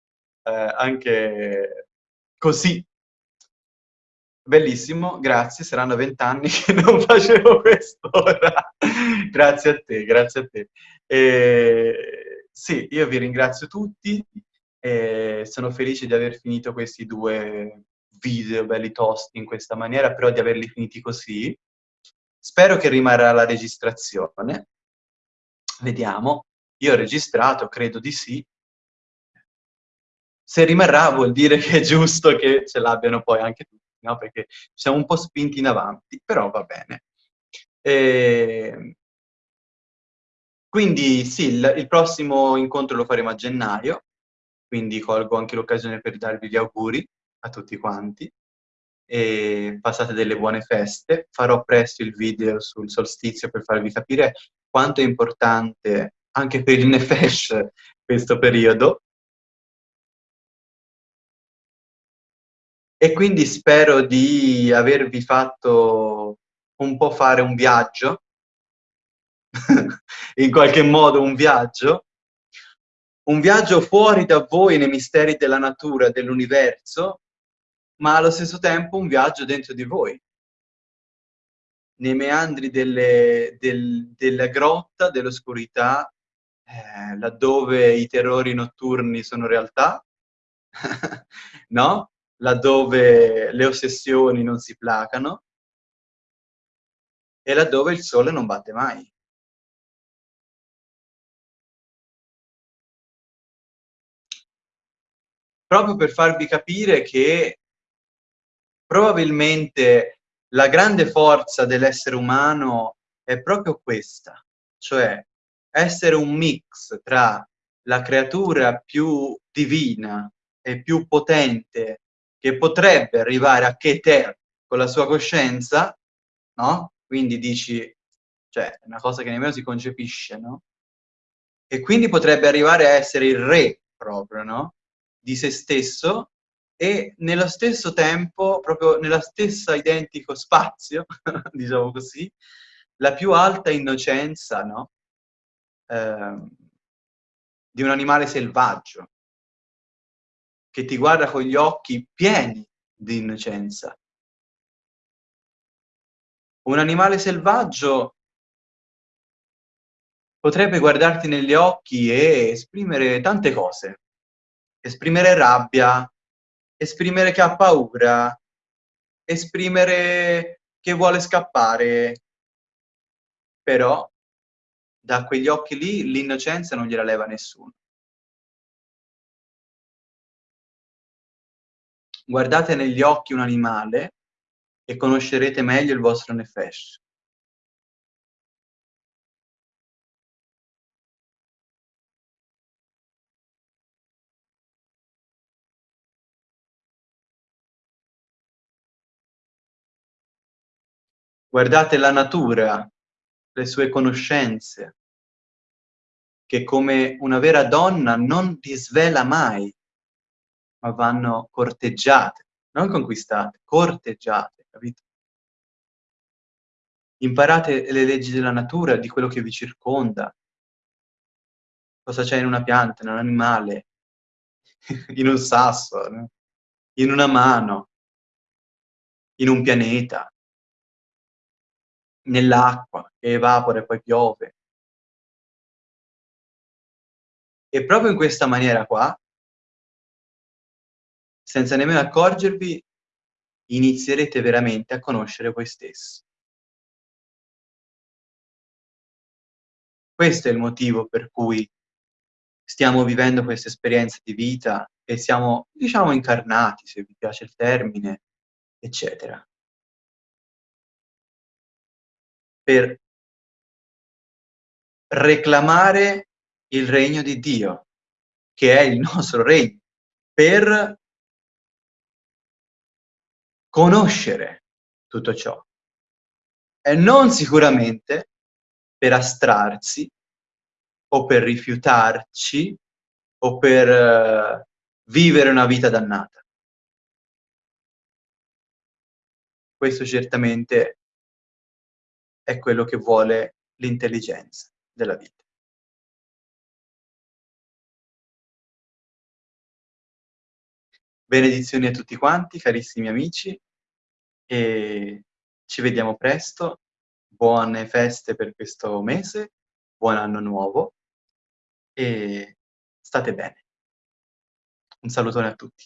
eh, anche così. Bellissimo, grazie, saranno vent'anni che non facevo quest'ora. grazie a te, grazie a te. Eh, sì, io vi ringrazio tutti, eh, sono felice di aver finito questi due video belli tosti in questa maniera, però di averli finiti così. Spero che rimarrà la registrazione. Vediamo. Io ho registrato, credo di sì. Se rimarrà vuol dire che è giusto che ce l'abbiano poi anche tutti, no? Perché siamo un po' spinti in avanti, però va bene. E... Quindi sì, il, il prossimo incontro lo faremo a gennaio, quindi colgo anche l'occasione per darvi gli auguri a tutti quanti e passate delle buone feste. Farò presto il video sul solstizio per farvi capire quanto è importante anche per il Nefesh questo periodo. E quindi spero di avervi fatto un po' fare un viaggio, in qualche modo un viaggio, un viaggio fuori da voi nei misteri della natura, dell'universo, ma allo stesso tempo un viaggio dentro di voi, nei meandri delle, del, della grotta, dell'oscurità, eh, laddove i terrori notturni sono realtà, no? Laddove le ossessioni non si placano e laddove il sole non batte mai. Proprio per farvi capire che probabilmente la grande forza dell'essere umano è proprio questa, cioè essere un mix tra la creatura più divina e più potente che potrebbe arrivare a Keter con la sua coscienza, no? Quindi dici, cioè, è una cosa che nemmeno si concepisce, no? E quindi potrebbe arrivare a essere il re proprio, no? Di se stesso e nello stesso tempo, proprio nella stessa identico spazio, diciamo così, la più alta innocenza, no? Eh, di un animale selvaggio, che ti guarda con gli occhi pieni di innocenza. Un animale selvaggio potrebbe guardarti negli occhi e esprimere tante cose. Esprimere rabbia, esprimere che ha paura, esprimere che vuole scappare. Però da quegli occhi lì l'innocenza non gliela leva nessuno. Guardate negli occhi un animale e conoscerete meglio il vostro nefesh. Guardate la natura, le sue conoscenze, che come una vera donna non ti svela mai, ma vanno corteggiate, non conquistate, corteggiate, capito? Imparate le leggi della natura, di quello che vi circonda, cosa c'è in una pianta, in un animale, in un sasso, in una mano, in un pianeta? Nell'acqua che evapora e poi piove. E proprio in questa maniera qua, senza nemmeno accorgervi, inizierete veramente a conoscere voi stessi. Questo è il motivo per cui stiamo vivendo questa esperienza di vita e siamo, diciamo, incarnati, se vi piace il termine, eccetera. per reclamare il regno di Dio, che è il nostro regno, per conoscere tutto ciò. E non sicuramente per astrarsi o per rifiutarci o per uh, vivere una vita dannata. Questo certamente è quello che vuole l'intelligenza della vita. Benedizioni a tutti quanti, carissimi amici, e ci vediamo presto. Buone feste per questo mese, buon anno nuovo e state bene. Un salutone a tutti.